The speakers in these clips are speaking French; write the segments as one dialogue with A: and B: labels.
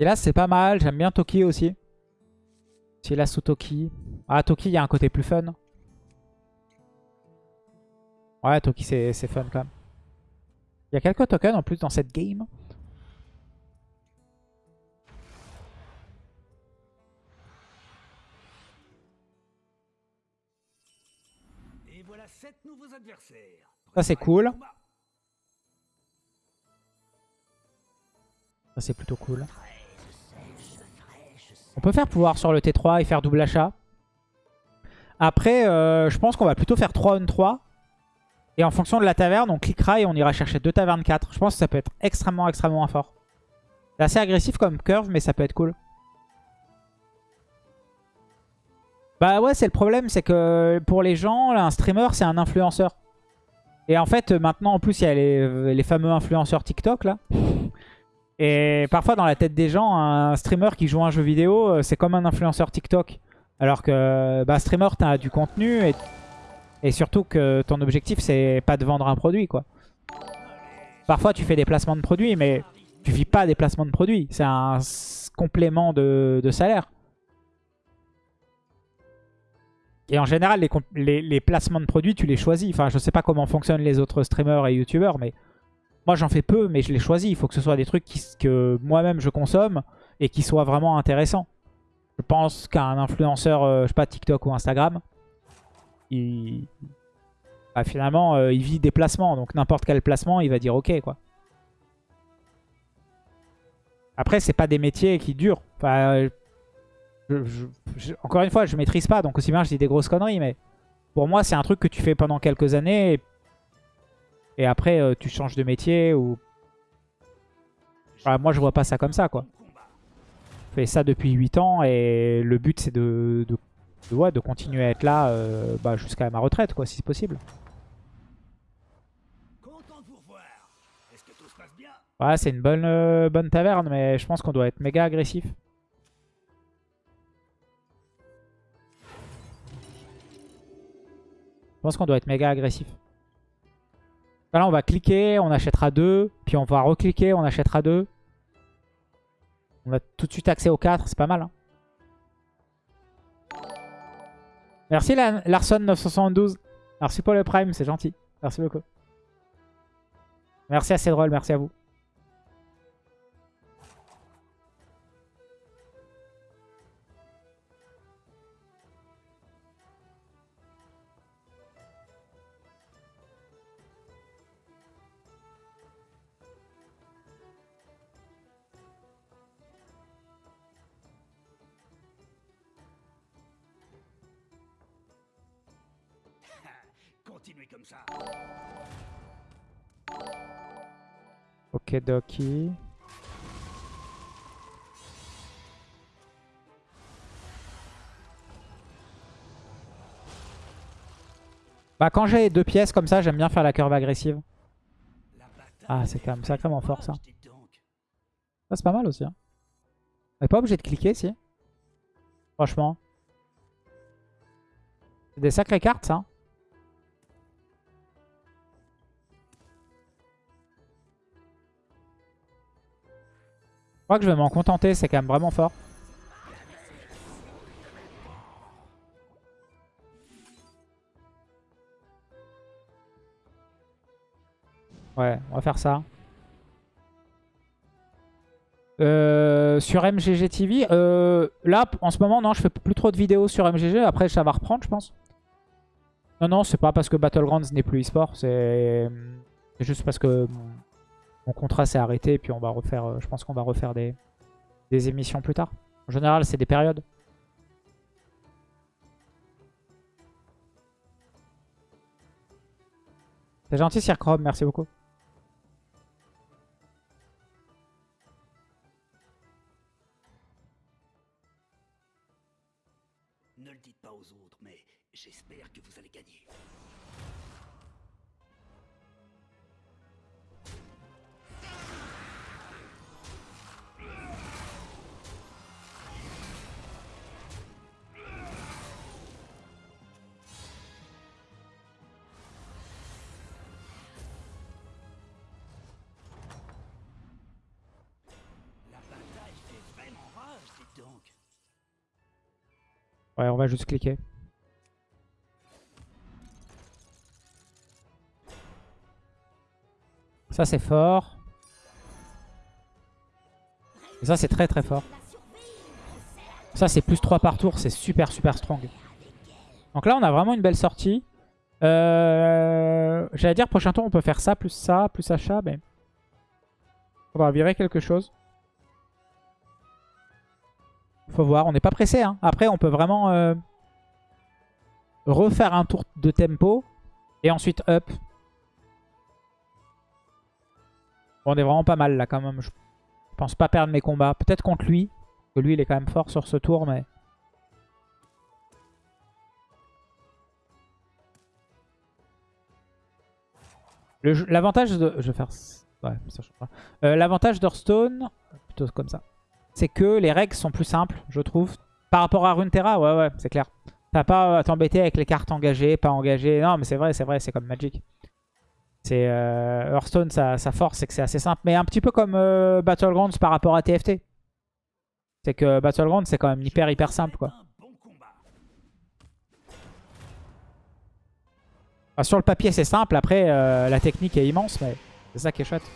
A: Et là, c'est pas mal. J'aime bien Toki aussi. Si là sous Toki. Ah, Toki, il y a un côté plus fun. Ouais, Toki, c'est fun quand même. Il y a quelques tokens en plus dans cette game.
B: Et voilà sept nouveaux adversaires.
A: Ça, c'est cool. Ça, c'est plutôt cool. On peut faire pouvoir sur le T3 et faire double achat. Après, euh, je pense qu'on va plutôt faire 3 on 3. Et en fonction de la taverne, on cliquera et on ira chercher deux tavernes 4. Je pense que ça peut être extrêmement, extrêmement fort. C'est assez agressif comme curve, mais ça peut être cool. Bah ouais, c'est le problème, c'est que pour les gens, un streamer, c'est un influenceur. Et en fait, maintenant, en plus, il y a les, les fameux influenceurs TikTok, là. Et parfois, dans la tête des gens, un streamer qui joue un jeu vidéo, euh, c'est comme un influenceur TikTok. Alors que, bah, streamer, t'as du contenu et, surtout que ton objectif, c'est pas de vendre un produit, quoi. Parfois, tu fais des placements de produits, mais tu vis pas des placements de produits. C'est un complément de, salaire. Et en général, les, les, les, placements de produits, tu les choisis. Enfin, je sais pas comment fonctionnent les autres streamers et youtubeurs, mais moi, j'en fais peu, mais je les choisis. Il faut que ce soit des trucs que moi-même je consomme et qui soient vraiment intéressants. Je pense qu'un influenceur, euh, je sais pas, TikTok ou Instagram, il... Bah, finalement, euh, il vit des placements. Donc n'importe quel placement, il va dire OK, quoi. Après, c'est pas des métiers qui durent. Enfin, encore une fois, je maîtrise pas, donc aussi bien je dis des grosses conneries, mais pour moi, c'est un truc que tu fais pendant quelques années et après, euh, tu changes de métier ou... moi, je vois pas ça comme ça, quoi. Je fais ça depuis 8 ans et le but, c'est de, continuer à être là euh, bah, jusqu'à ma retraite, quoi, si c'est possible. Ouais, c'est une bonne, euh, bonne taverne, mais je pense qu'on doit être méga agressif. Je pense qu'on doit être méga agressif. Là, on va cliquer, on achètera deux. Puis on va recliquer, on achètera deux. On a tout de suite accès aux 4, c'est pas mal. Hein. Merci Larson972. Merci pour le prime, c'est gentil. Merci beaucoup. Merci à Cédrol, merci à vous.
B: Continuez comme ça.
A: Ok, Doki. Bah quand j'ai deux pièces comme ça, j'aime bien faire la curve agressive. Ah, c'est quand même sacrément fort ça. Ça c'est pas mal aussi. Hein. On n'est pas obligé de cliquer si. Franchement. C'est des sacrées cartes ça. Crois que je vais m'en contenter, c'est quand même vraiment fort. Ouais, on va faire ça. Euh, sur MGG TV, euh, là, en ce moment, non, je fais plus trop de vidéos sur MGG. Après, ça va reprendre, je pense. Non, non, c'est pas parce que Battlegrounds n'est plus e-sport. C'est juste parce que mon contrat s'est arrêté. Et puis, on va refaire, euh, je pense qu'on va refaire des, des émissions plus tard. En général, c'est des périodes. C'est gentil, Sir Chrome. Merci beaucoup. Ouais, on va juste cliquer. Ça, c'est fort. Ça, c'est très très fort. Ça, c'est plus 3 par tour. C'est super super strong. Donc là, on a vraiment une belle sortie. Euh, J'allais dire, prochain tour, on peut faire ça, plus ça, plus achat. Mais on va virer quelque chose. Faut voir, on n'est pas pressé. Hein. Après, on peut vraiment euh, refaire un tour de tempo. Et ensuite up. Bon, on est vraiment pas mal là quand même. Je pense pas perdre mes combats. Peut-être contre lui. Parce que lui, il est quand même fort sur ce tour. mais... L'avantage de... Je faire... Euh, L'avantage d'Hearthstone, plutôt comme ça, c'est que les règles sont plus simples, je trouve. Par rapport à Runeterra, ouais, ouais, c'est clair. T'as pas à t'embêter avec les cartes engagées, pas engagées. Non, mais c'est vrai, c'est vrai, c'est comme Magic. C'est euh, Hearthstone, sa, force, c'est que c'est assez simple. Mais un petit peu comme euh, Battlegrounds par rapport à TFT. C'est que Battlegrounds, c'est quand même hyper, hyper simple, quoi. sur le papier, c'est simple. Après, euh, la technique est immense, mais c'est ça qui est chouette.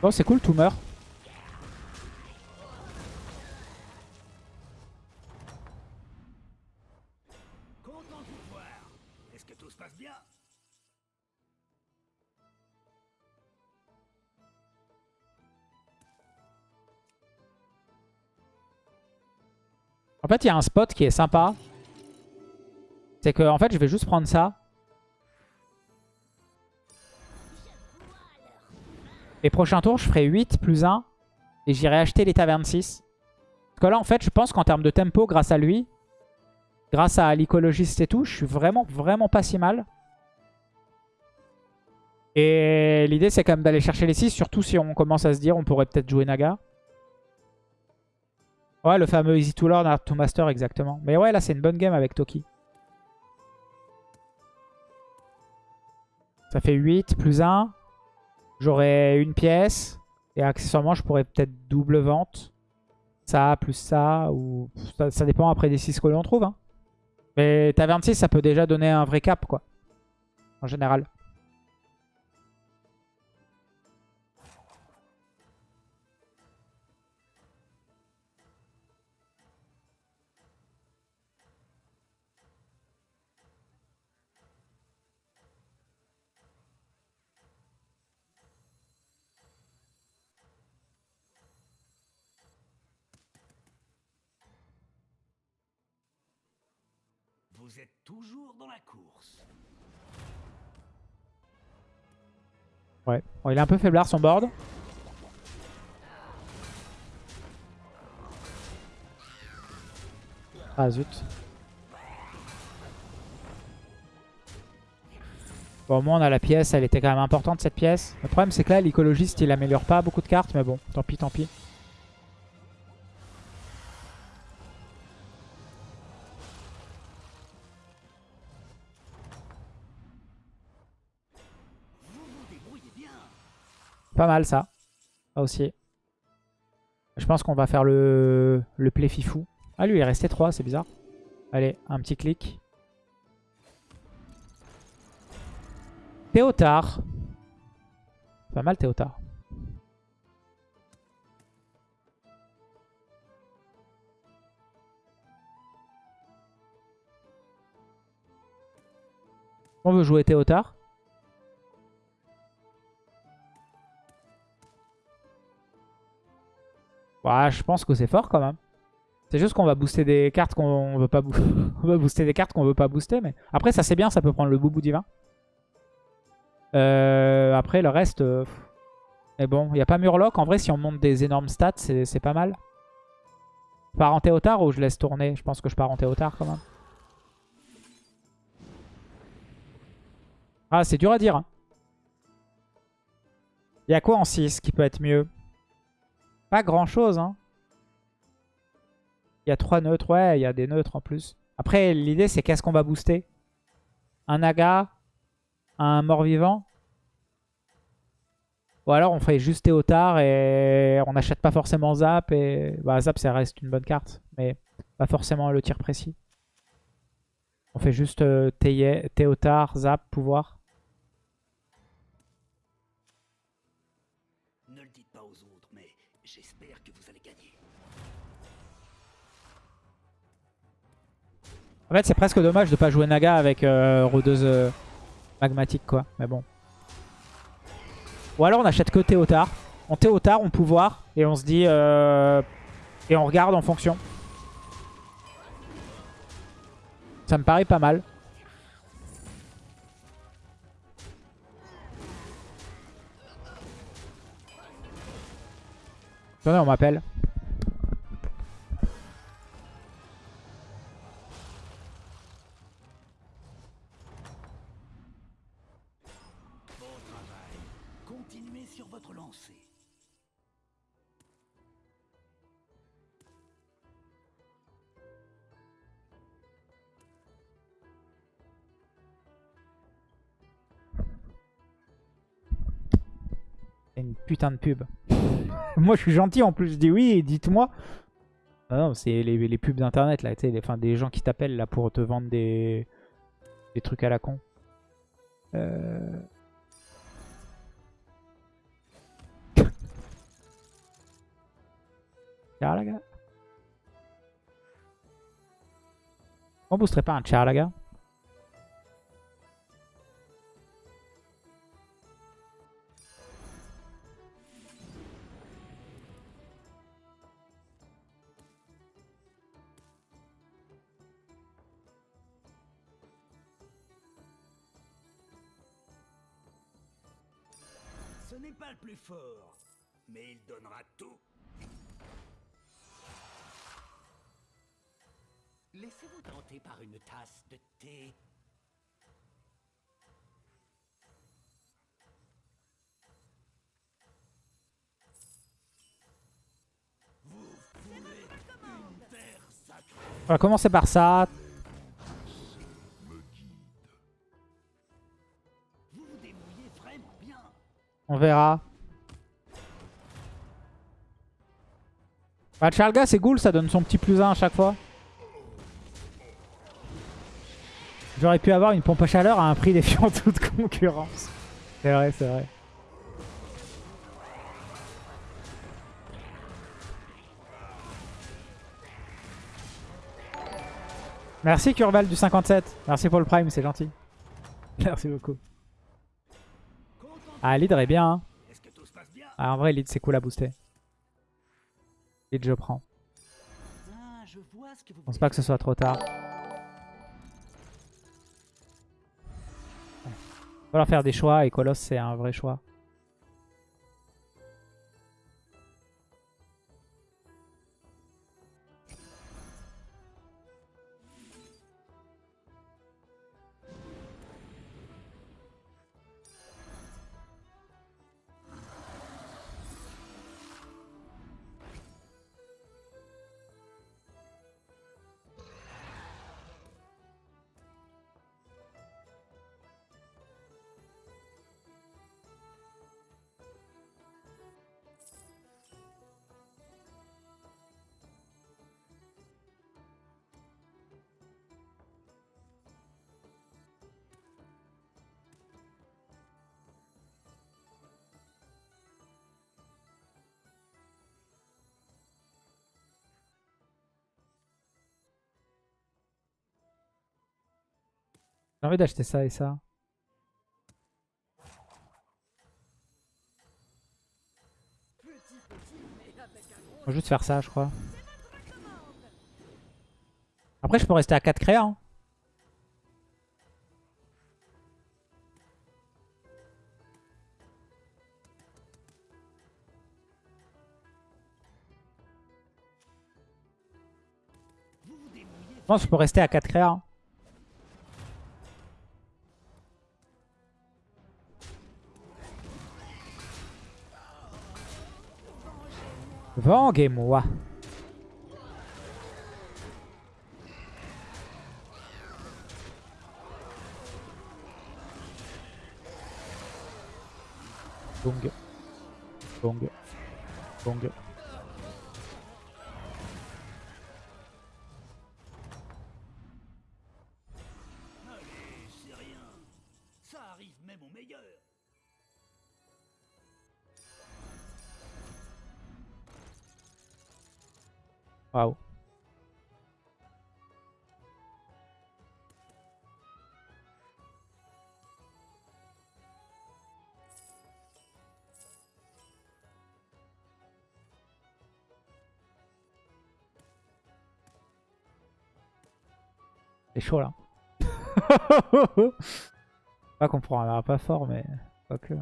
A: Bon, c'est cool, tout meurt. En fait, il y a un spot qui est sympa. C'est que, en fait, je vais juste prendre ça. Et prochain tour, je ferai 8 plus 1. Et j'irai acheter les tavernes 6. Parce que là, en fait, je pense qu'en termes de tempo, grâce à lui, grâce à l'écologiste et tout, je suis vraiment, vraiment pas si mal. Et l'idée, c'est quand même d'aller chercher les 6. Surtout si on commence à se dire, on pourrait peut-être jouer Naga. Ouais, le fameux Easy to Learn, Hard to Master, exactement. Mais ouais, là, c'est une bonne game avec Toki. Ça fait 8 plus 1. J'aurai une pièce. Et accessoirement, je pourrais peut-être double vente. Ça, plus ça. ou Ça, dépend après des 6 que l'on trouve. Hein. Mais ta 26, ça peut déjà donner un vrai cap, quoi. En général.
B: Vous êtes toujours dans la course.
A: Ouais. Bon, il est un peu faiblard son board. Ah zut. Bon, au moins on a la pièce, elle était quand même importante cette pièce. Le problème c'est que là l'écologiste il améliore pas beaucoup de cartes, mais bon, tant pis, tant pis. Pas mal ça. Ça aussi. Je pense qu'on va faire le, le play fifou. Ah lui il est resté 3, c'est bizarre. Allez, un petit clic. Théotard. Pas mal Théotard. On veut jouer Théotard. Je pense que c'est fort quand même. C'est juste qu'on va booster des cartes qu'on veut pas booster. des cartes qu'on veut pas booster. Mais après, ça c'est bien, ça peut prendre le boubou divin. Euh, après, le reste... Euh, mais bon, il n'y a pas Murloc. En vrai, si on monte des énormes stats, c'est pas mal. Je pars en Théotard ou je laisse tourner? Je pense que je pars en Théotard quand même. Ah, c'est dur à dire. Hein. Y a quoi en 6 qui peut être mieux? Pas grand chose, hein. Il y a trois neutres, ouais, il y a des neutres en plus. Après, l'idée, c'est qu'est-ce qu'on va booster? Un Naga Un mort-vivant? Ou alors on fait juste Théotard et on n'achète pas forcément Zap. Et bah, Zap, ça reste une bonne carte, mais pas forcément le tir précis. On fait juste euh, Théotard, Zap, pouvoir. En fait, c'est presque dommage de pas jouer Naga avec euh, rôdeuse euh, magmatique, quoi. Mais bon. Ou alors on achète que Théotard. On Théotard, on pouvoir, et on se dit... euh, et on regarde en fonction. Ça me paraît pas mal. Attendez, on m'appelle.
B: Sur votre lancée.
A: Une putain de pub. Moi, je suis gentil en plus. Je dis oui, dites-moi. Ah non, c'est les, pubs d'internet là, tu sais, enfin, des gens qui t'appellent là pour te vendre des, des trucs à la con. Euh... Charlaga On boosterait pas un Charlaga
B: Ce n'est pas le plus fort, mais il donnera tout. Laissez-vous tenter par une tasse de thé. Vous foulez une terre sacrée.
A: On va commencer par ça. On verra. Bah, Charlga, c'est cool, ça donne son petit plus 1 à chaque fois. J'aurais pu avoir une pompe à chaleur à un prix défiant toute concurrence. C'est vrai, c'est vrai. Merci Curval du 57. Merci pour le prime, c'est gentil. Merci beaucoup. Ah, leader est bien. Hein. Ah, en vrai, lead c'est cool à booster. Lead, je prends.
B: Je
A: pense pas que ce soit trop tard. Il faire des choix et Colosse c'est un vrai choix. J'ai envie d'acheter ça et ça. Va juste faire ça, je crois. Après, je peux rester à 4 créas. hein. Je pense que je peux rester à 4 créas. hein. Venguez-moi. Donc. Bong. Bong.
B: Allez,
A: chaud là. pas qu'on prendra pas fort, mais pas que.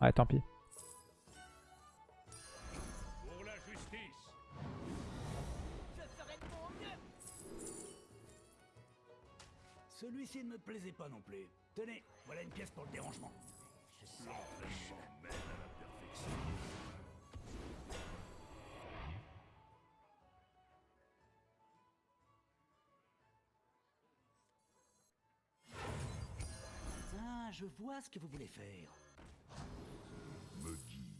A: Ouais, tant pis.
B: Celui-ci ne me plaisait pas non plus. Tenez, voilà une pièce pour le dérangement.
C: L'entraînement mène à la perfection.
B: Ah, je vois ce que vous voulez faire.
C: Me guide.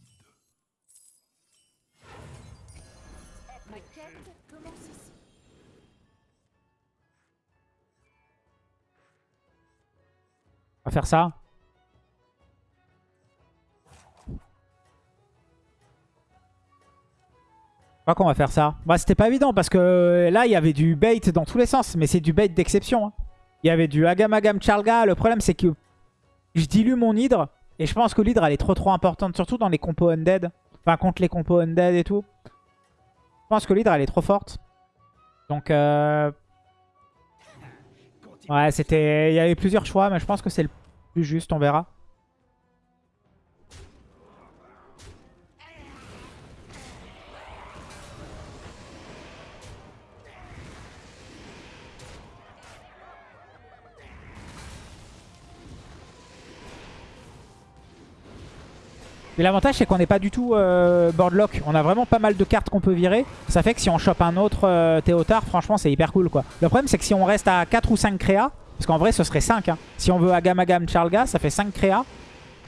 D: Ma quête
A: faire ça. Je crois qu'on va faire ça. Bah, c'était pas évident parce que là, il y avait du bait dans tous les sens. Mais c'est du bait d'exception. hein. Il y avait du Agam Agam Charga. Le problème, c'est que je dilue mon hydre. Et je pense que l'hydre, elle est trop trop importante. Surtout dans les compos undead. Enfin, contre les compos undead et tout. Je pense que l'hydre, elle est trop forte. Donc, euh, ouais, c'était... Il y avait plusieurs choix. Mais je pense que c'est le plus juste. On verra. Et l'avantage c'est qu'on n'est pas du tout euh, boardlock. On a vraiment pas mal de cartes qu'on peut virer. Ça fait que si on chope un autre euh, Théotard, franchement c'est hyper cool quoi. Le problème c'est que si on reste à 4 ou 5 créas, parce qu'en vrai ce serait 5. hein. Si on veut Agam Agam Charlga, ça fait 5 créas.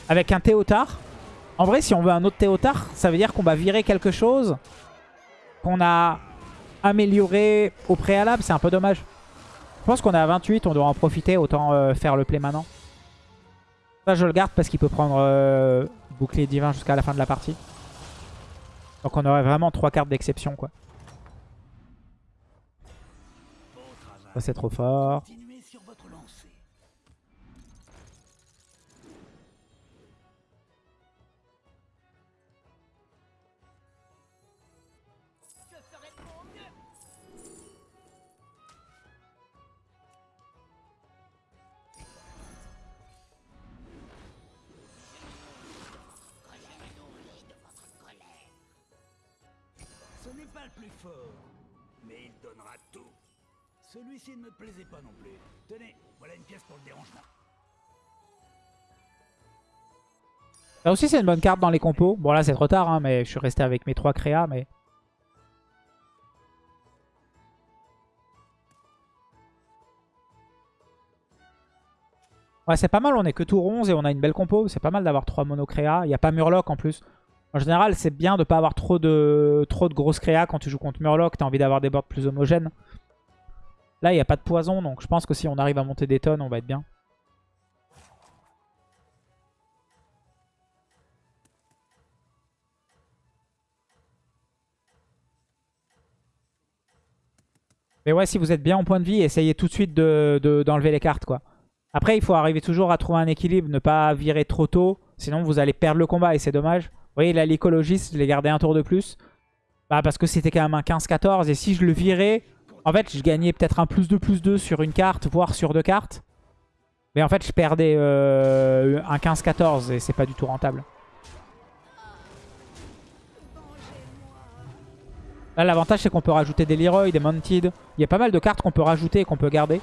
A: Avec un Théotard. En vrai si on veut un autre Théotard, ça veut dire qu'on va virer quelque chose qu'on a amélioré au préalable. C'est un peu dommage. Je pense qu'on est à 28, on doit en profiter. Autant euh, faire le play maintenant. Ça je le garde parce qu'il peut prendre euh, bouclier divin jusqu'à la fin de la partie. Donc on aurait vraiment trois cartes d'exception quoi. Ça c'est trop
B: fort. Mais il donnera tout. Celui-ci ne me plaisait pas non plus. Tenez, voilà une pièce pour le dérangement.
A: Ça aussi c'est une bonne carte dans les compos. Bon là c'est trop tard hein, mais je suis resté avec mes trois créas mais... Ouais c'est pas mal, on est que tour 11 et on a une belle compo. C'est pas mal d'avoir trois mono créas. Il n'y a pas Murloc en plus. En général c'est bien de pas avoir trop de, grosses créas quand tu joues contre Murloc. T'as envie d'avoir des boards plus homogènes. Là il n'y a pas de poison donc je pense que si on arrive à monter des tonnes on va être bien. Mais ouais, si vous êtes bien en point de vie, essayez tout de suite d'enlever de, les cartes. quoi. Après, il faut arriver toujours à trouver un équilibre, ne pas virer trop tôt. Sinon, vous allez perdre le combat et c'est dommage. Vous voyez, là, l'écologiste, je l'ai gardé un tour de plus. Bah, parce que c'était quand même un 15-14. Et si je le virais, en fait, je gagnais peut-être un plus 2 plus 2 sur une carte, voire sur deux cartes. Mais en fait, je perdais euh, un 15-14 et c'est pas du tout rentable. Là, l'avantage, c'est qu'on peut rajouter des Leroy, des Mounted. Il y a pas mal de cartes qu'on peut rajouter et qu'on peut garder.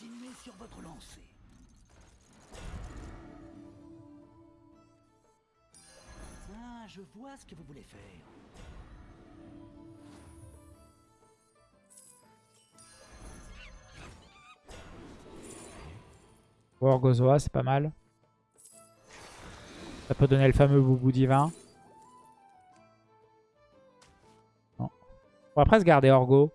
B: Continuez sur votre lancée. Ah, je vois ce que vous voulez faire.
A: Gorgozoa, c'est pas mal. Ça peut donner le fameux boubou divin. On va presque garder Orgo.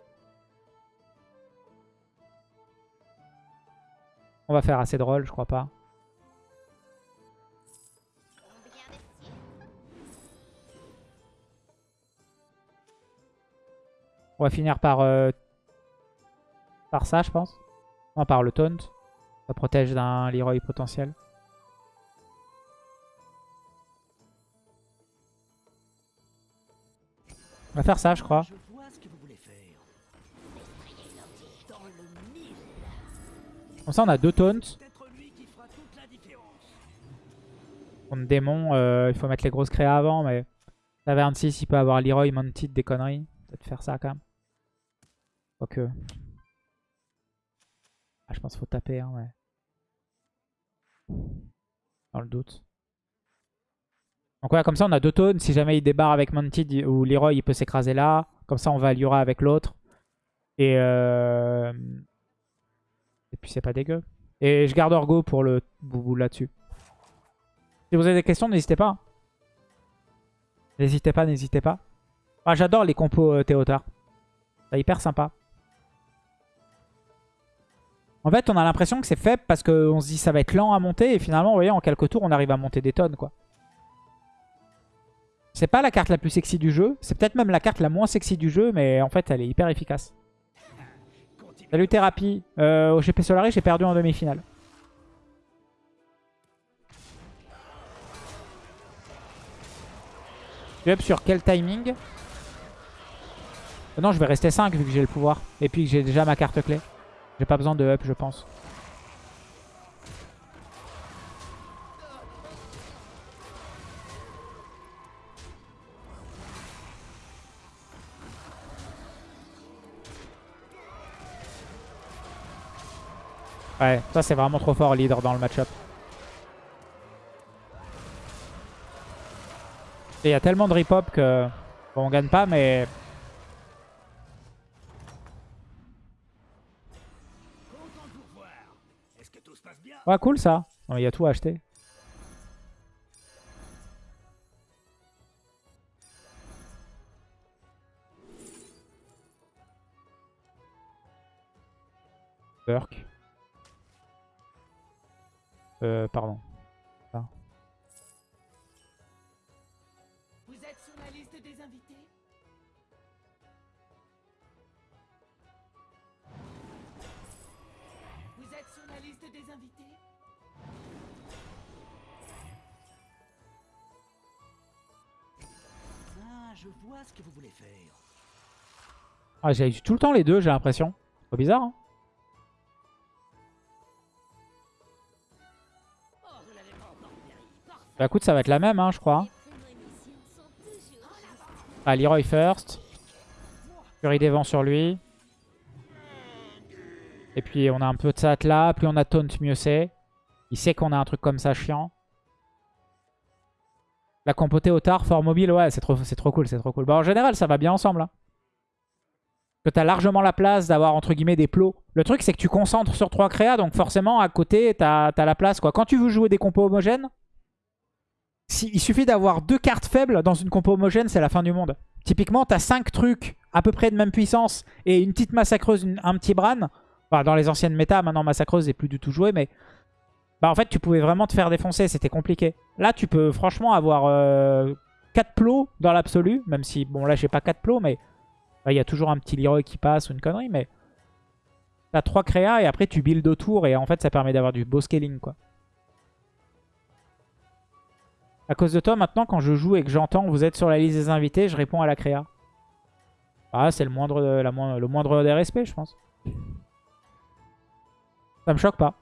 A: Va faire assez drôle, je crois pas. On va finir par, euh, par ça, je pense. Non, par le taunt. Ça protège d'un Leroy potentiel. On va faire ça, je crois. Comme ça, on a deux taunts. Contre démon, euh, il faut mettre les grosses créas avant, mais... Taverne 6, il peut avoir Leroy, Mounted, des conneries? Peut-être faire ça, quand même. Quoique... Ah, je pense qu'il faut taper, hein, ouais. Dans le doute. Donc ouais, comme ça, on a deux taunts. Si jamais il débarre avec Mounted ou Leroy, il peut s'écraser là. Comme ça, on va à avec l'autre. Et... Euh... C'est pas dégueu. Et je garde Orgo pour le boubou là-dessus. Si vous avez des questions, n'hésitez pas. N'hésitez pas, n'hésitez pas. J'adore les compos euh, Théotard. C'est hyper sympa. En fait, on a l'impression que c'est faible parce qu'on se dit ça va être lent à monter. Et finalement, vous voyez, en quelques tours, on arrive à monter des tonnes, quoi. C'est pas la carte la plus sexy du jeu. C'est peut-être même la carte la moins sexy du jeu. Mais en fait, elle est hyper efficace. Salut Thérapie. Euh, au GP Solari, j'ai perdu en demi-finale. Up sur quel timing? Euh, Non, je vais rester 5 vu que j'ai le pouvoir. Et puis que j'ai déjà ma carte clé. J'ai pas besoin de up, je pense. Ouais, ça c'est vraiment trop fort leader dans le match-up. Et Il y a tellement de rip-hop que on gagne pas, mais ouais, cool ça. Il y a tout à acheter. Euh, pardon.
D: Vous êtes sur la liste des invités Vous êtes sur la liste des invités
B: Ah, je vois ce que vous voulez faire.
A: Ah, j'ai eu tout le temps les deux, j'ai l'impression. Pas bizarre, hein Bah écoute, ça va être la même, hein, je crois. Ah, Leroy first. Fury des vents sur lui. Et puis on a un peu de ça là. Plus on a taunt, mieux c'est. Il sait qu'on a un truc comme ça chiant. La compotée au tard, fort mobile, ouais, c'est trop, trop cool, c'est trop cool. Bah en général, ça va bien ensemble. Hein. Que t'as largement la place d'avoir entre guillemets des plots. Le truc, c'est que tu concentres sur trois créas, donc forcément à côté, t'as as la place. quoi. Quand tu veux jouer des compos homogènes, si, il suffit d'avoir deux cartes faibles dans une compo homogène, c'est la fin du monde. Typiquement, t'as cinq trucs à peu près de même puissance et une petite massacreuse, un petit Bran. Dans les anciennes méta, maintenant massacreuse n'est plus du tout jouée, mais bah en fait, tu pouvais vraiment te faire défoncer, c'était compliqué. Là, tu peux franchement avoir 4 plots dans l'absolu, même si, bon, là, j'ai pas 4 plots, mais bah, il y a toujours un petit Leroy qui passe ou une connerie, mais t'as 3 créas et après, tu builds autour et en fait, ça permet d'avoir du beau scaling, quoi. À cause de toi, maintenant, quand je joue et que j'entends vous êtes sur la liste des invités, je réponds à la créa. Ah, c'est le moindre, le moindre des respects, je pense. Ça me choque pas.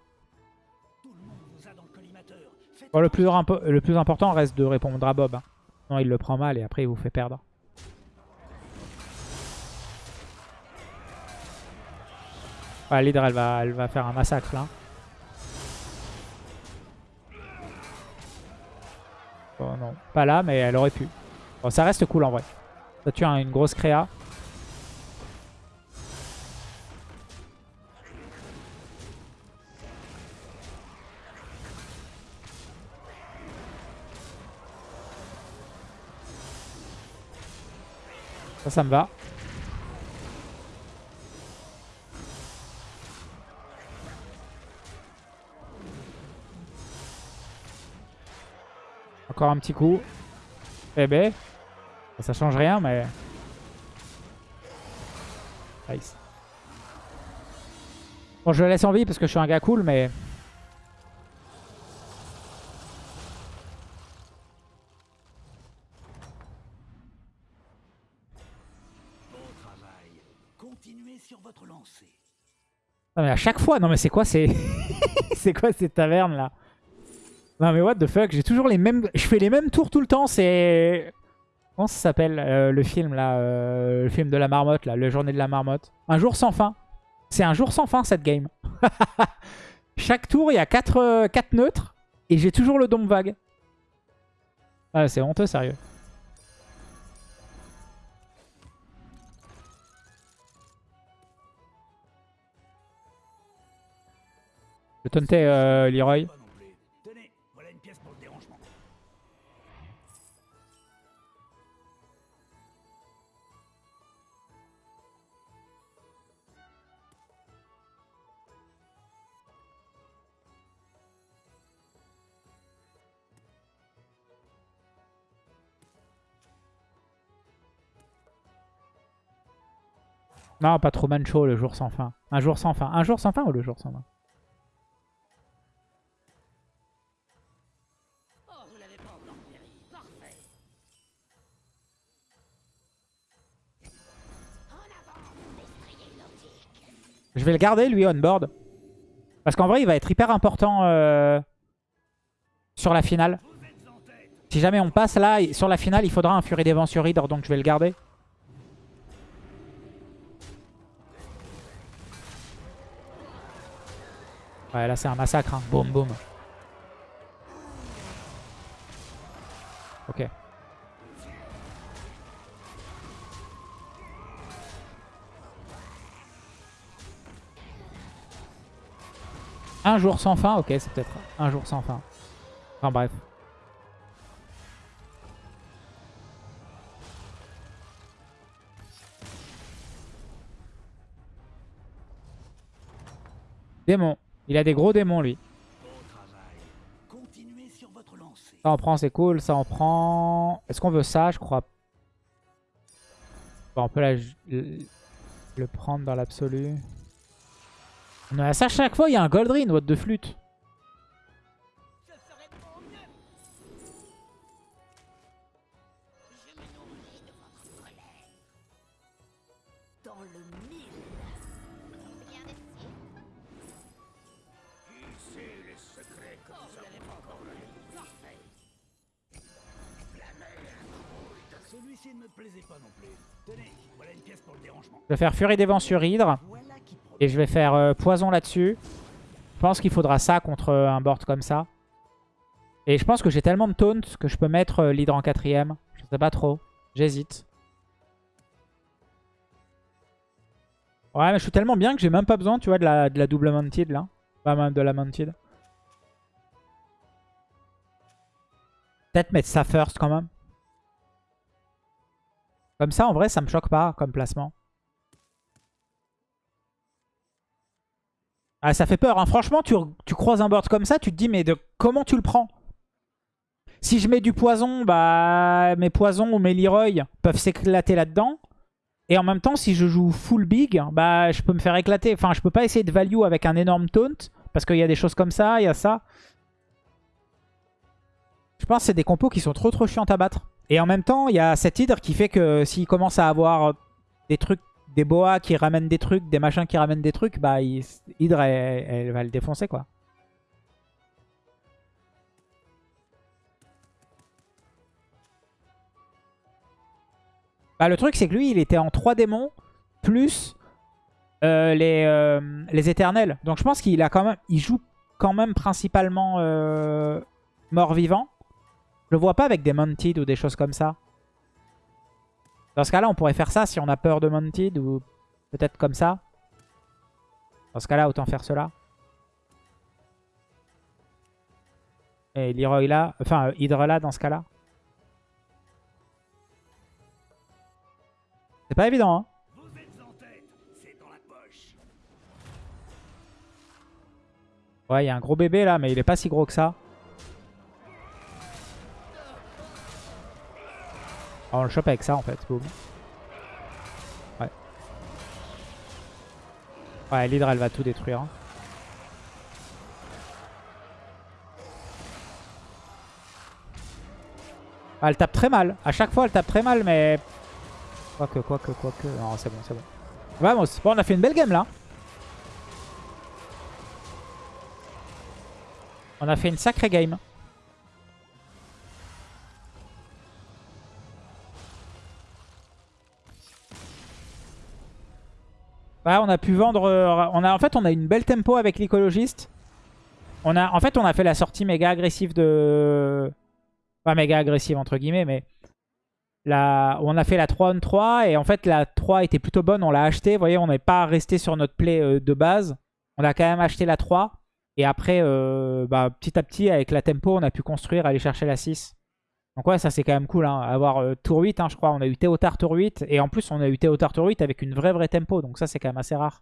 A: Bon, le, plus important reste de répondre à Bob. hein. Non, il le prend mal et après il vous fait perdre. Ouais, l'hydre, elle va, elle va faire un massacre là. Bon, non, pas là, mais elle aurait pu. Bon, ça reste cool en vrai. Ça tue un- une grosse créa. Ça, ça me va. Encore un petit coup. Eh ben. Ça change rien, mais... Nice. Bon, je le laisse en vie parce que je suis un gars cool, mais... Non mais à chaque fois, non mais c'est quoi c'est c'est quoi ces tavernes là? Non mais what the fuck, j'ai toujours les mêmes je fais les mêmes tours tout le temps, c'est Comment ça s'appelle euh, le film là euh, le film de la marmotte là, le journée de la marmotte? Un jour sans fin. C'est un jour sans fin cette game. Chaque tour, il y a 4 quatre neutres et j'ai toujours le dôme vague. Ah, c'est honteux sérieux. Je tauntais euh, Leroy.
B: Non,
A: pas trop mancho le jour sans fin. Un jour sans fin. Un jour sans fin ou le jour sans fin? Je vais le garder lui on board. Parce qu'en vrai il va être hyper important euh, sur la finale. Si jamais on passe là, sur la finale il faudra un Fury des Vents sur Hydre donc je vais le garder. Ouais là c'est un massacre hein. Boum boum. Ok. Un jour sans fin, ok, c'est peut-être un jour sans fin. Enfin bref. Démon. Il a des gros démons lui. Ça en prend, c'est cool. Ça en prend... Est-ce qu'on veut ça Je crois? On peut la- le le prendre dans l'absolu. On a ça chaque fois, il y a un Goldrin, what de flûte. Faire Furie des Vents sur Hydre. Et je vais faire euh, Poison là-dessus. Je pense qu'il faudra ça contre euh, un board comme ça. Et je pense que j'ai tellement de taunt que je peux mettre euh, l'Hydre en quatrième. Je sais pas trop. J'hésite. Ouais, mais je suis tellement bien que j'ai même pas besoin, tu vois, de la, de la double mounted, là. Pas même de la mounted. Peut-être mettre ça first, quand même. Comme ça, en vrai, ça me choque pas comme placement. Ah, ça fait peur. Hein. Franchement, tu, tu croises un board comme ça, tu te dis, mais comment tu le prends? Si je mets du poison, bah mes poisons ou mes Leroy peuvent s'éclater là-dedans. Et en même temps, si je joue full big, bah je peux me faire éclater. Enfin, je peux pas essayer de value avec un énorme taunt. Parce qu'il y a des choses comme ça, il y a ça. Je pense que c'est des compos qui sont trop trop chiantes à battre. Et en même temps, il y a cette hydre qui fait que s'il commence à avoir des trucs, des boas qui ramènent des trucs, des machins qui ramènent des trucs, bah hydre elle, elle va le défoncer quoi. Bah le truc c'est que lui il était en 3 démons plus euh, les, euh, les éternels. Donc je pense qu'il a quand même, il joue quand même principalement euh, mort-vivant. Je le vois pas avec des Mounted ou des choses comme ça. Dans ce cas-là, on pourrait faire ça si on a peur de Mounted ou peut-être comme ça. Dans ce cas-là, autant faire cela. Et Leroy là, enfin euh, Hydra là dans ce cas-là. C'est pas évident, hein. Ouais, il y a un gros bébé là, mais il est pas si gros que ça. On le chope avec ça en fait. Boum. Ouais. Ouais, l'hydre elle va tout détruire. hein. Ah, elle tape très mal. À chaque fois elle tape très mal, mais... Quoique, quoique, quoique. Non, c'est bon, c'est bon. Vamos. Bon, on a fait une belle game là. On a fait une sacrée game. Ouais, on a pu vendre... euh, en fait, on a une belle tempo avec l'écologiste. On a, en fait, on a fait la sortie méga agressive de... Pas méga agressive, entre guillemets, mais... La... On a fait la 3 on 3 et en fait, la 3 était plutôt bonne. On l'a acheté. Vous voyez, on n'est pas resté sur notre play euh, de base. On a quand même acheté la 3. Et après, euh, bah, petit à petit, avec la tempo, on a pu construire, aller chercher la 6. Donc ouais, ça c'est quand même cool. Hein. Avoir euh, tour 8, hein, je crois. On a eu Théotard tour 8. Et en plus, on a eu Théotard tour 8 avec une vraie vraie tempo. Donc ça, c'est quand même assez rare.